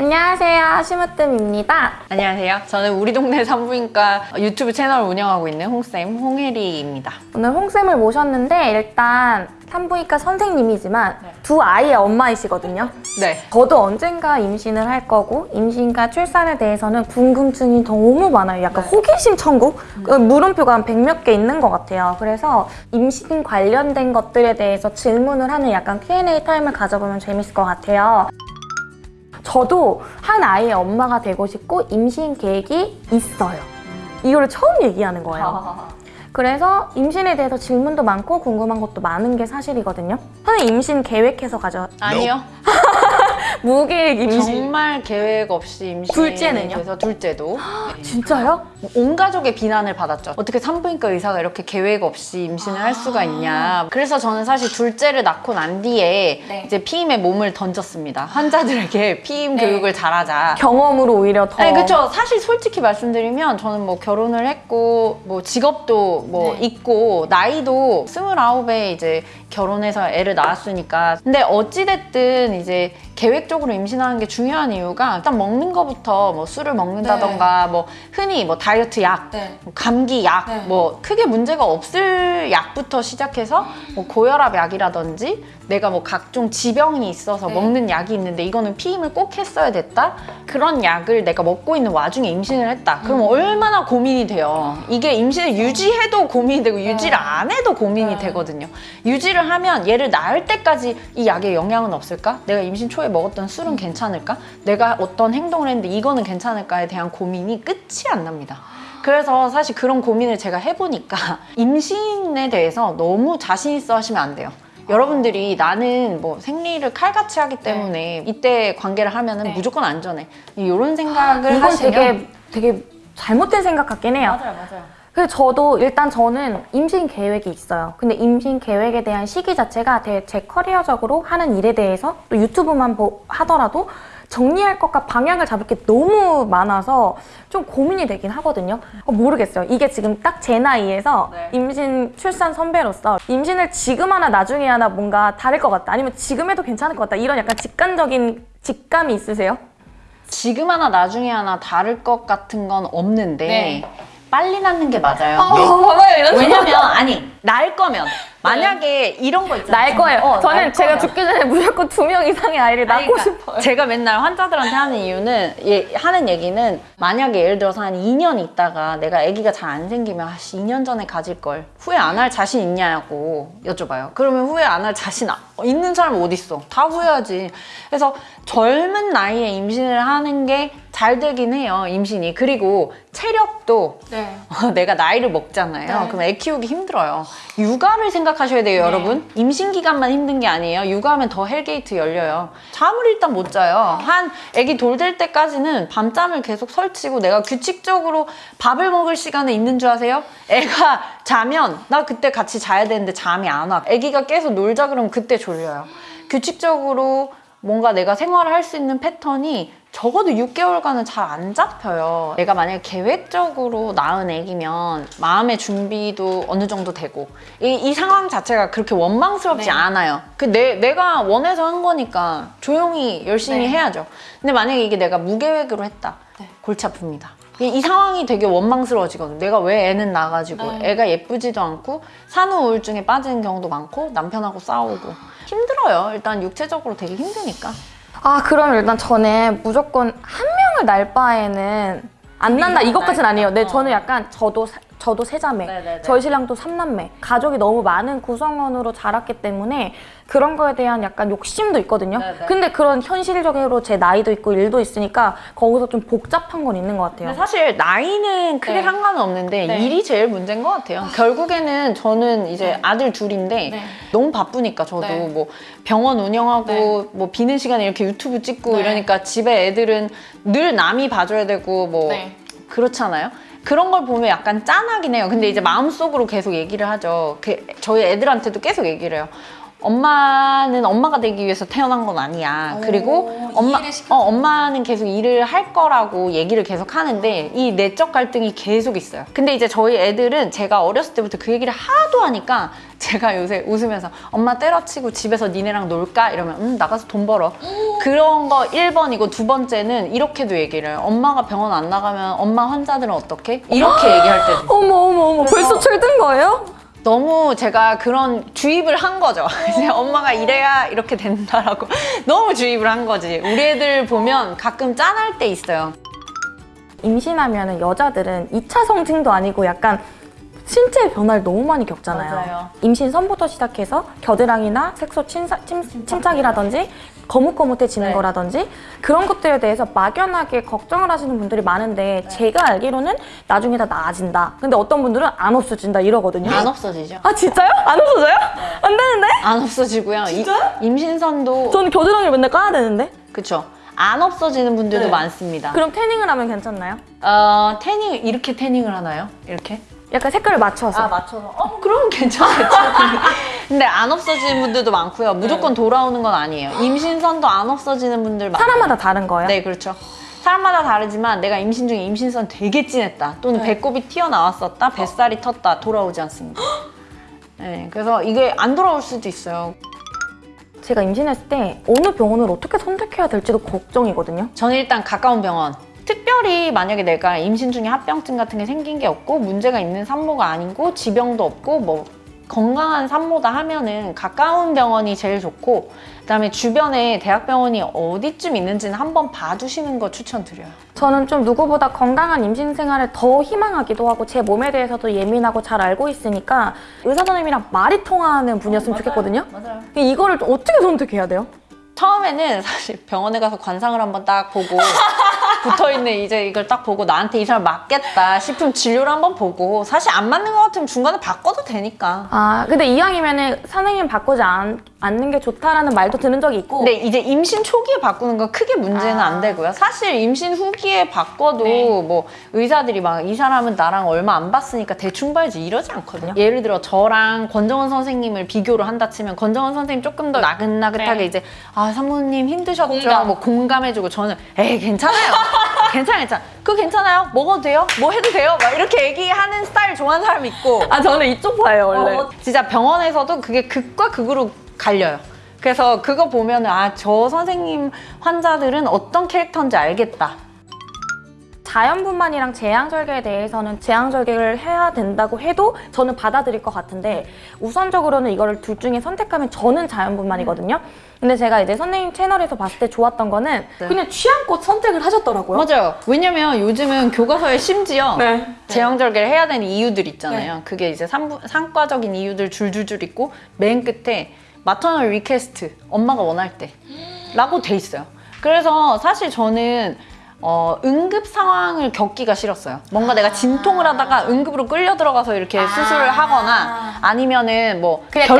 안녕하세요. 심으뜸입니다. 안녕하세요. 저는 우리 동네 산부인과 유튜브 채널을 운영하고 있는 홍쌤 홍혜리입니다. 오늘 홍쌤을 모셨는데 일단 산부인과 선생님이지만 네. 두 아이의 엄마이시거든요. 네. 저도 언젠가 임신을 할 거고 임신과 출산에 대해서는 궁금증이 너무 많아요. 약간 네. 호기심 천국? 그 물음표가 한백몇개 있는 것 같아요. 그래서 임신 관련된 것들에 대해서 질문을 하는 약간 Q&A 타임을 가져보면 재밌을 것 같아요. 저도 한 아이의 엄마가 되고 싶고 임신 계획이 있어요. 이거를 처음 얘기하는 거예요. 그래서 임신에 대해서 질문도 많고 궁금한 것도 많은 게 사실이거든요. 선생님 임신 계획해서 가져 아니요. 무계획 임신 정말 계획 없이 임신. 둘째는요? 그래서 둘째도 진짜요? 온 가족의 비난을 받았죠. 어떻게 산부인과 의사가 이렇게 계획 없이 임신을 할 수가 있냐. 그래서 저는 사실 둘째를 낳고 난 뒤에 네. 이제 피임에 몸을 던졌습니다. 환자들에게 피임 네. 교육을 잘하자. 경험으로 오히려 더 아니 그쵸 사실 솔직히 말씀드리면 저는 뭐 결혼을 했고 뭐 직업도 뭐 네. 있고 나이도 스물아홉에 이제 결혼해서 애를 낳았으니까 근데 어찌됐든 이제 계획적으로 임신하는 게 중요한 이유가 일단 먹는 거부터 뭐 술을 먹는다던가 뭐 흔히 뭐 다이어트 약 네. 뭐 감기 약, 네. 뭐 크게 문제가 없을 약부터 시작해서 뭐 고혈압 약이라든지 내가 뭐 각종 지병이 있어서 네. 먹는 약이 있는데 이거는 피임을 꼭 했어야 됐다? 그런 약을 내가 먹고 있는 와중에 임신을 했다. 그럼 음. 얼마나 고민이 돼요. 이게 임신을 유지해도 고민이 되고 유지를 네. 안 해도 고민이 네. 되거든요. 유지를 하면 얘를 낳을 때까지 이 약에 영향은 없을까? 내가 임신 초에 먹었던 음. 술은 괜찮을까? 내가 어떤 행동을 했는데 이거는 괜찮을까에 대한 고민이 끝이 안 납니다. 그래서 사실 그런 고민을 제가 해보니까 임신에 대해서 너무 자신 있어 하시면 안 돼요. 여러분들이 나는 뭐 생리를 칼같이 하기 때문에 이때 관계를 하면은 네. 무조건 안전해. 이런 생각을 하시면 되게 되게 잘못된 생각 같긴 해요. 맞아요, 맞아요. 그래서 저도 일단 저는 임신 계획이 있어요. 근데 임신 계획에 대한 시기 자체가 제, 제 커리어적으로 하는 일에 대해서 또 유튜브만 보- 하더라도 정리할 것과 방향을 잡을 게 너무 많아서 좀 고민이 되긴 하거든요. 어, 모르겠어요. 이게 지금 딱 제 나이에서 네. 임신 출산 선배로서 임신을 지금 하나 나중에 하나 뭔가 다를 것 같다. 아니면 지금 해도 괜찮을 것 같다. 이런 약간 직관적인 직감이 있으세요? 지금 하나 나중에 하나 다를 것 같은 건 없는데 네. 빨리 낳는 게 맞아요. 봐봐요. 이런 왜냐면 아니 낳을 거면 만약에 이런 거 있잖아요. 날 거예요. 어, 저는 날 제가 거면. 죽기 전에 무조건 두 명 이상의 아이를 낳고 그러니까 싶어요. 제가 맨날 환자들한테 하는 이유는 예, 하는 얘기는 만약에 예를 들어서 한 2년 있다가 내가 아기가 잘 안 생기면 아씨 2년 전에 가질 걸 후회 안 할 자신 있냐고 여쭤봐요. 그러면 후회 안 할 자신 아- 있는 사람 어디 있어? 다 후회하지. 그래서 젊은 나이에 임신을 하는 게 잘 되긴 해요. 임신이. 그리고 체력도 네. 어, 내가 나이를 먹잖아요. 네. 그럼 애 키우기 힘들어요. 육아를 생각하셔야 돼요, 여러분. 임신 기간만 힘든 게 아니에요. 육아하면 더 hell gate 열려요. 잠을 일단 못 자요. 한 애기 돌 될 때까지는 밤잠을 계속 설치고 내가 규칙적으로 밥을 먹을 시간에 있는 줄 아세요? 애가 자면 나 그때 같이 자야 되는데 잠이 안 와. 애기가 계속 놀자 그러면 그때 졸려요. 규칙적으로 뭔가 내가 생활을 할 수 있는 패턴이 적어도 6개월간은 잘 안 잡혀요. 내가 만약에 계획적으로 낳은 애기면 마음의 준비도 어느 정도 되고 이, 이 상황 자체가 그렇게 원망스럽지 네. 않아요. 그 내, 내가 원해서 한 거니까 조용히 열심히 네. 해야죠. 근데 만약에 이게 내가 무계획으로 했다. 네. 골치 아픕니다. 이, 이 상황이 되게 원망스러워지거든. 내가 왜 애는 낳아가지고 네. 애가 예쁘지도 않고 산후 우울증에 빠지는 경우도 많고 남편하고 싸우고 힘들어요. 일단 육체적으로 되게 힘드니까. 아 그럼 일단 저는 무조건 한 명을 낳을 바에는 안 난다 낳을까? 아니에요. 네, 어. 저는 약간 저도 사- 저도 세자매, 네네네. 저희 신랑도 삼남매, 가족이 너무 많은 구성원으로 자랐기 때문에 그런 거에 대한 약간 욕심도 있거든요. 네네. 근데 그런 현실적으로 제 나이도 있고 일도 있으니까 거기서 좀 복잡한 건 있는 것 같아요. 사실 나이는 크게 네. 상관은 없는데 네. 일이 제일 문제인 것 같아요. 결국에는 저는 이제 네. 아들 둘인데 네. 너무 바쁘니까 저도 네. 뭐 병원 운영하고 네. 뭐 비는 시간에 이렇게 유튜브 찍고 네. 이러니까 집에 애들은 늘 남이 봐줘야 되고 뭐 네. 그렇잖아요. 그런 걸 보면 약간 짠하긴 해요. 근데 이제 마음속으로 계속 얘기를 하죠. 그 저희 애들한테도 계속 얘기를 해요. 엄마는 엄마가 되기 위해서 태어난 건 아니야. 그리고 엄마, 어, 엄마는 계속 일을 할 거라고 얘기를 계속 하는데 이 내적 갈등이 계속 있어요. 근데 이제 저희 애들은 제가 어렸을 때부터 그 얘기를 하도 하니까 제가 요새 웃으면서 엄마 때려치고 집에서 니네랑 놀까? 이러면 음, 나가서 돈 벌어. 그런 거 1번이고 두 번째는 이렇게도 얘기를 해요. 엄마가 병원 안 나가면 엄마 환자들은 어떻게? 이렇게 얘기할 때도 있어요. 어머 어머 어머 벌써 철든 거예요? 너무 제가 그런 주입을 한 거죠. 이제 엄마가 이래야 이렇게 된다라고 너무 주입을 한 거지. 우리 애들 보면 가끔 짠할 때 있어요. 임신하면 여자들은 2차 성징도 아니고 약간 신체 변화를 너무 많이 겪잖아요. 맞아요. 임신 전부터 시작해서 겨드랑이나 색소 침착이라든지 거뭇거뭇해지는 네. 거라든지 그런 것들에 대해서 막연하게 걱정을 하시는 분들이 많은데 제가 알기로는 나중에 다 나아진다. 근데 어떤 분들은 안 없어진다 이러거든요. 안 없어지죠. 아 진짜요? 안 없어져요? 안 되는데? 안 없어지고요. 이- 임신선도 저는 겨드랑이를 맨날 까야 되는데? 그쵸. 안 없어지는 분들도 네. 많습니다. 그럼 태닝을 하면 괜찮나요? 어, 태닝 이렇게 태닝을 하나요? 이렇게? 약간 색깔을 맞춰서. 맞춰서. 어, 그럼 괜찮겠죠. 근데 안 없어지는 분들도 많고요. 무조건 돌아오는 건 아니에요. 임신선도 안 없어지는 분들 많아요. 사람마다 다른 거예요? 네, 그렇죠. 사람마다 다르지만 내가 임신 중에 임신선 되게 진했다. 또는 배꼽이 튀어나왔었다. 뱃살이 텄다. 돌아오지 않습니다. 네, 그래서 이게 안 돌아올 수도 있어요. 제가 임신했을 때 어느 병원을 어떻게 선택해야 될지도 걱정이거든요. 저는 일단 가까운 병원. 특별히 만약에 내가 임신 중에 합병증 같은 게 생긴 게 없고 문제가 있는 산모가 아니고 지병도 없고 뭐 건강한 산모다 하면은 가까운 병원이 제일 좋고 그다음에 주변에 대학병원이 어디쯤 있는지는 한번 봐주시는 거 추천드려요. 저는 좀 누구보다 건강한 임신 생활을 더 희망하기도 하고 제 몸에 대해서도 예민하고 잘 알고 있으니까 의사 선생님이랑 말이 통하는 분이었으면 좋겠거든요. 맞아요. 이거를 좀 어떻게 선택해야 돼요? 처음에는 사실 병원에 가서 관상을 한번 딱 보고 붙어 있는 이제 이걸 딱 보고 나한테 이 사람 맞겠다 싶으면 진료를 한번 보고 사실 안 맞는 것 같으면 중간에 바꿔도 되니까. 아 근데 이왕이면은 선생님 바꾸지 않, 않는 게 좋다라는 말도 들은 적이 있고 근데 이제 임신 초기에 바꾸는 건 크게 문제는 아. 안 되고요. 사실 임신 후기에 바꿔도 네. 뭐 의사들이 막 이 사람은 나랑 얼마 안 봤으니까 대충 봐야지 이러지 않거든요. 예를 들어 저랑 권정원 선생님을 비교를 한다 치면 권정원 선생님 조금 더 나긋나긋하게 네. 이제 아 사모님 힘드셨죠? 공감. 뭐 공감해주고 저는 에이 괜찮아요. 괜찮아 괜찮아. 그거 괜찮아요? 먹어도 돼요? 뭐 해도 돼요? 막 이렇게 얘기하는 스타일 좋아하는 사람 있고 아 저는 이쪽 봐요 원래 어, 진짜 병원에서도 그게 극과 극으로 갈려요. 그래서 그거 보면 아저 선생님 환자들은 어떤 캐릭터인지 알겠다. 자연분만이랑 제왕절개에 대해서는 제왕절개를 해야 된다고 해도 저는 받아들일 것 같은데 우선적으로는 이거를 둘 중에 선택하면 저는 자연분만이거든요. 근데 제가 이제 선생님 채널에서 봤을 때 좋았던 거는 네. 그냥 취향껏 선택을 하셨더라고요. 맞아요. 왜냐면 요즘은 교과서에 심지어 네. 제왕절개를 해야 되는 이유들 있잖아요. 그게 이제 산, 상과적인 이유들 줄줄줄 있고 맨 끝에 maternal request 엄마가 원할 때 라고 돼 있어요. 그래서 사실 저는 어, 응급 상황을 겪기가 싫었어요. 뭔가 내가 진통을 하다가 응급으로 끌려 들어가서 이렇게 수술을 하거나 아니면은 뭐 좋-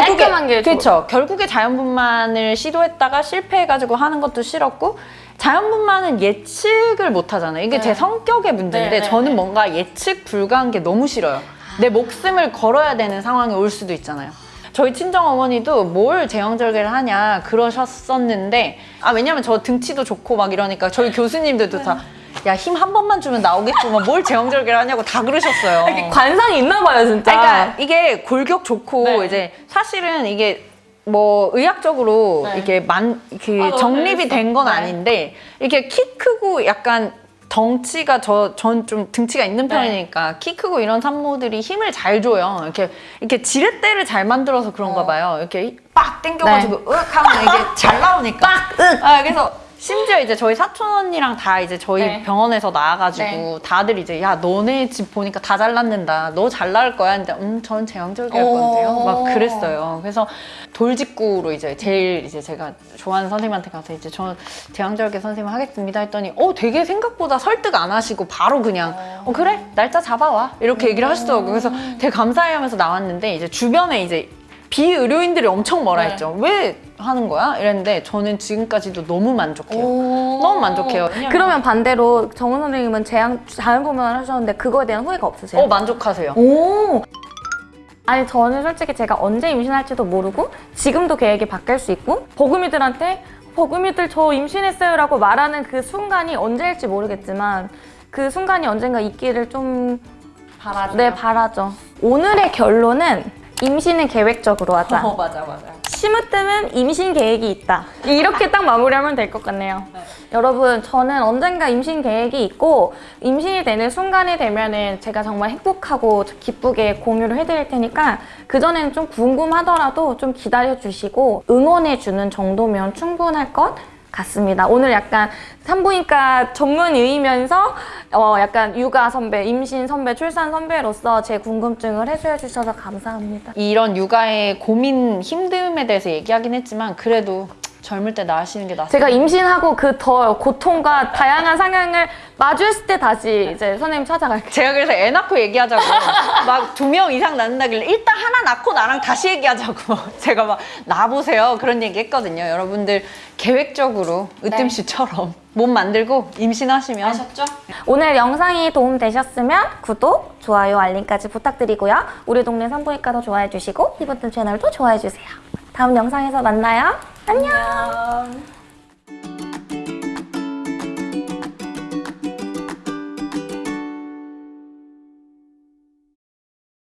그렇죠. 결국에 자연분만을 시도했다가 실패해가지고 하는 것도 싫었고 자연분만은 예측을 못 하잖아요. 이게 제 성격의 문제인데 네, 네, 저는 네. 뭔가 예측 불가한 게 너무 싫어요. 내 목숨을 걸어야 되는 상황이 올 수도 있잖아요. 저희 친정 어머니도 뭘 제왕절개를 하냐 그러셨었는데 아 왜냐면 저 등치도 좋고 막 이러니까 저희 교수님들도 다 야 힘 한 번만 주면 나오겠구만 뭘 제왕절개를 하냐고 다 그러셨어요. 관상이 있나 봐요 진짜. 아, 그러니까 이게 골격 좋고 네. 이제 사실은 이게 뭐 의학적으로 네. 이렇게 만, 그 아, 정립이 재밌어. 된건 네. 아닌데 이렇게 키 크고 약간 덩치가 저 전 좀 등치가 있는 네. 편이니까 키 크고 이런 산모들이 힘을 잘 줘요. 이렇게 이렇게 지렛대를 잘 만들어서 그런가 어. 봐요. 이렇게 빡 당겨가지고 으악 하면 이게 잘 나오니까. 빡! 윽! 아, 그래서 심지어 이제 저희 사촌 언니랑 다 이제 저희 네. 병원에서 나와가지고 네. 다들 이제 야 너네 집 보니까 다잘 낳는다. 너잘 낳을 거야. 근데 음전 제왕절개 할 건데요. 오. 막 그랬어요. 그래서 돌직구로 이제 제일 이제 제가 좋아하는 선생님한테 가서 이제 저 제왕절개 선생님 하겠습니다 했더니 어 되게 생각보다 설득 안 하시고 바로 그냥 어 그래 날짜 잡아와 이렇게 얘기를 하시더라고요. 그래서 되게 감사해 하면서 나왔는데 이제 주변에 이제 비의료인들이 엄청 뭐라 네. 했죠. 왜 하는 거야? 이랬는데 저는 지금까지도 너무 만족해요. 오. 너무 만족해요. 그러면 반대로 정은 선생님은 제왕 자연분만을 하셨는데 그거에 대한 후회가 없으세요? 어 만족하세요. 오. 아니 저는 솔직히 제가 언제 임신할지도 모르고 지금도 계획이 바뀔 수 있고 버금이들한테 버금이들 저 임신했어요 라고 말하는 그 순간이 언제일지 모르겠지만 그 순간이 언젠가 있기를 좀 바라죠. 네, 바라죠. 오늘의 결론은 임신은 계획적으로 하자. 어, 맞아, 맞아. 심으뜸은 임신 계획이 있다. 이렇게 딱 마무리하면 될 것 같네요. 여러분, 저는 언젠가 임신 계획이 있고 임신이 되는 순간이 되면 은 제가 정말 행복하고 기쁘게 공유를 해드릴 테니까 그 전에는 좀 궁금하더라도 좀 기다려 주시고 응원해 주는 정도면 충분할 것 같습니다. 오늘 약간 산부인과 전문의이면서 어 약간 육아 선배, 임신 선배, 출산 선배로서 제 궁금증을 해소해 주셔서 감사합니다. 이런 육아의 고민, 힘듦에 대해서 얘기하긴 했지만 그래도 젊을 때 낳으시는 게 낫습니다. 제가 임신하고 그 더 고통과 다양한 상황을 마주했을 때 다시 이제 선생님 찾아갈게요. 제가 그래서 애 낳고 얘기하자고 막 두 명 이상 낳는다길래 일단 하나 낳고 나랑 다시 얘기하자고 제가 막 낳아보세요 그런 얘기 했거든요 여러분들 계획적으로 으뜸씨처럼 몸 만들고 임신하시면 아셨죠? 오늘 영상이 도움되셨으면 구독, 좋아요, 알림까지 부탁드리고요. 우리 동네 산부인과도 좋아해 주시고 히브튼 채널도 좋아해 주세요. 다음 영상에서 만나요. 안녕.